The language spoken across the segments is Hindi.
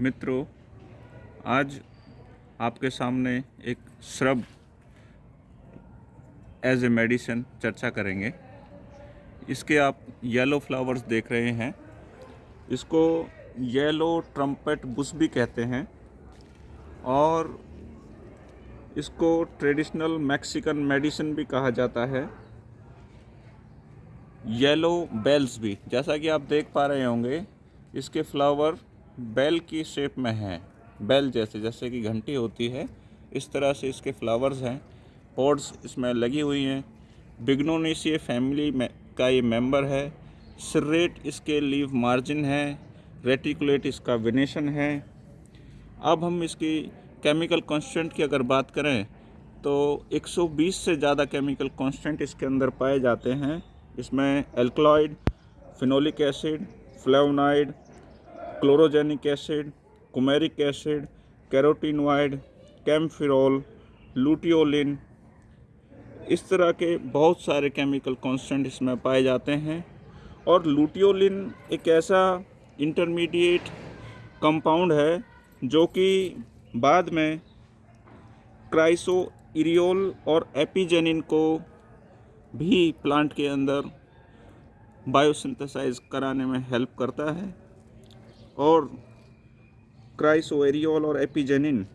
मित्रों, आज आपके सामने एक श्रब एज ए मेडिसिन चर्चा करेंगे। इसके आप येलो फ्लावर्स देख रहे हैं। इसको येलो ट्रम्पेट बुश भी कहते हैं। और इसको ट्रेडिशनल मैक्सिकन मेडिसिन भी कहा जाता है। येलो बेल्स भी, जैसा कि आप देख पा रहे होंगे, इसके फ्लावर बेल की शेप में हैं। बेल जैसे जैसे कि घंटी होती है, इस तरह से इसके फ्लावर्स हैं। पॉड्स इसमें लगी हुई हैं। बिग्नोनेशिया फैमिली में, का ये मेंबर है। सिरेट इसके लीव मार्जिन है। रेटिकुलेट इसका विनेशन है। अब हम इसकी केमिकल कांस्टेंट की अगर बात करें तो 120 से ज़्यादा केमिकल कांस्टेंट इसके अंदर पाए जाते हैं। इसमें alkaloid phenolic acid flavonoid chlorogenic acid coumaric acid carotenoid kaempferol luteolin इस तरह के बहुत सारे केमिकल कांस्टेंट इसमें पाए जाते हैं। और लूटियोलिन एक ऐसा इंटरमीडिएट कंपाउंड है जो कि बाद में क्राइसो इरियोल और एपिजेनिन को भी प्लांट के अंदर बायोसिंथेसाइज कराने में हेल्प करता है। और क्राइसोएरियोल और एपिजेनिन,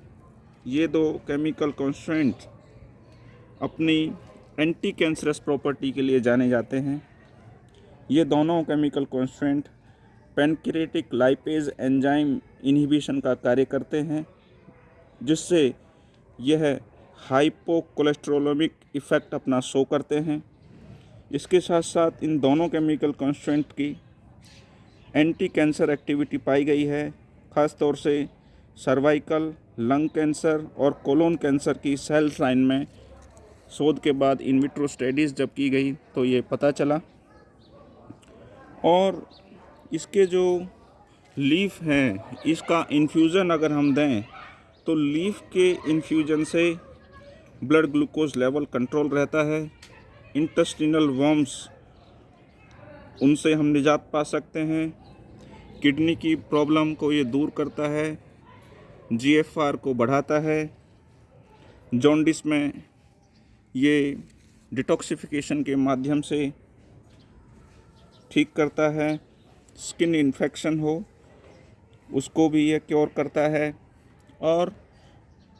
ये दो केमिकल कॉन्स्टेंट अपनी एंटी कैंसरस प्रॉपर्टी के लिए जाने जाते हैं। ये दोनों chemical constant pancreatic lipase enzyme inhibition का कार्य करते हैं, जिससे यह हाइपोकोलेस्ट्रोलोमिक इफ़ेक्ट अपना शो करते हैं। इसके साथ साथ इन दोनों केमिकल कॉन्स्टेंट की एंटी कैंसर एक्टिविटी पाई गई है ख़ास तौर से सर्वाइकल, लंग कैंसर और कोलोन कैंसर की सेल लाइन में शोध के बाद इन विट्रो स्टडीज़ जब की गई तो ये पता चला। और इसके जो लीफ हैं, इसका इन्फ्यूज़न अगर हम दें तो लीफ के इन्फ्यूजन से ब्लड ग्लूकोज लेवल कंट्रोल रहता है। इंटेस्टिनल वर्म्स उनसे हम निजात पा सकते हैं। किडनी की प्रॉब्लम को ये दूर करता है जीएफआर को बढ़ाता है, जॉन्डिस में ये डिटॉक्सिफिकेशन के माध्यम से ठीक करता है, स्किन इन्फेक्शन हो, उसको भी ये क्योर करता है और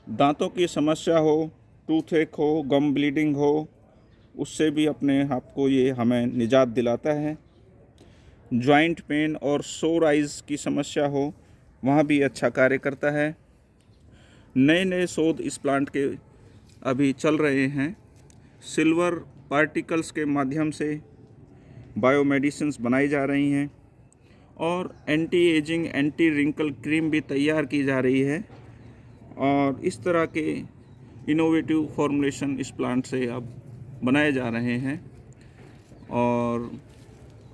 दांतों की समस्या हो टूथ एक हो, गम ब्लीडिंग हो, उससे भी अपने आप को ये हमें निजात दिलाता है। जॉइंट पेन और सोर आइज़ की समस्या हो, वहाँ भी अच्छा कार्य करता है। नए नए शोध इस प्लांट के अभी चल रहे हैं। सिल्वर पार्टिकल्स के माध्यम से बायोमेडिसिन बनाई जा रही हैं और anti ageing anti wrinkle cream भी तैयार की जा रही है और इस तरह के इनोवेटिव फॉर्मुलेशन इस प्लांट से अब बनाए जा रहे हैं और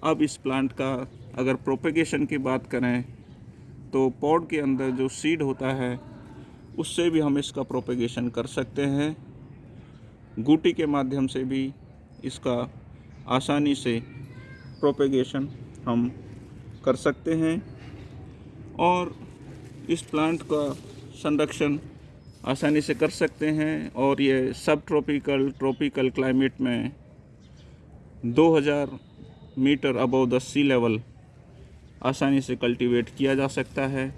अब इस प्लांट का अगर प्रोपेगेशन की बात करें तो पॉड के अंदर जो सीड होता है, उससे भी हम इसका प्रोपेगेशन कर सकते हैं। गुटी के माध्यम से भी इसका आसानी से प्रोपेगेशन हम कर सकते हैं। और इस प्लांट का संरक्षण आसानी से कर सकते हैं। और ये सब ट्रॉपिकल ट्रॉपिकल क्लाइमेट में 2000 metre above the sea level आसानी से कल्टीवेट किया जा सकता है।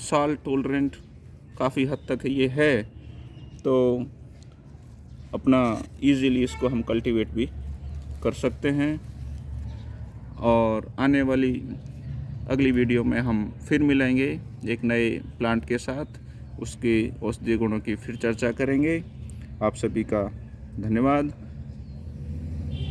साल टोलरेंट काफ़ी हद तक ये है तो अपना इजीली इसको हम कल्टीवेट भी कर सकते हैं। और आने वाली अगली वीडियो में हम फिर मिलेंगे एक नए प्लांट के साथ, उसके औषधीय गुणों की फिर चर्चा करेंगे। आप सभी का धन्यवाद।